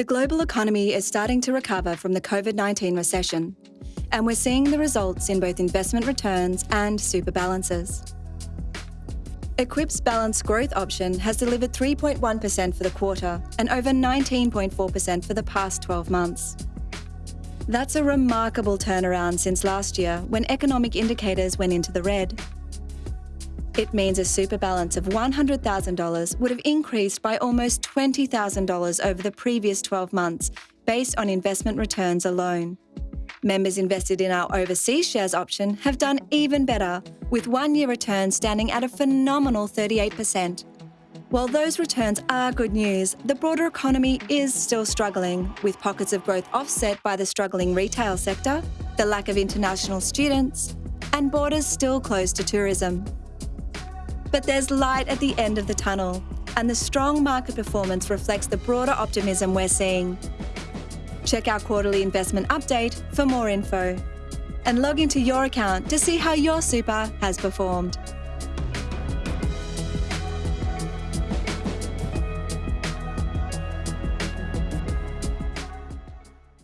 The global economy is starting to recover from the COVID 19 recession, and we're seeing the results in both investment returns and super balances. Equip's balanced growth option has delivered 3.1% for the quarter and over 19.4% for the past 12 months. That's a remarkable turnaround since last year when economic indicators went into the red. It means a super balance of $100,000 would have increased by almost $20,000 over the previous 12 months based on investment returns alone. Members invested in our overseas shares option have done even better, with one year returns standing at a phenomenal 38%. While those returns are good news, the broader economy is still struggling, with pockets of growth offset by the struggling retail sector, the lack of international students, and borders still closed to tourism. But there's light at the end of the tunnel, and the strong market performance reflects the broader optimism we're seeing. Check our quarterly investment update for more info. And log into your account to see how your super has performed.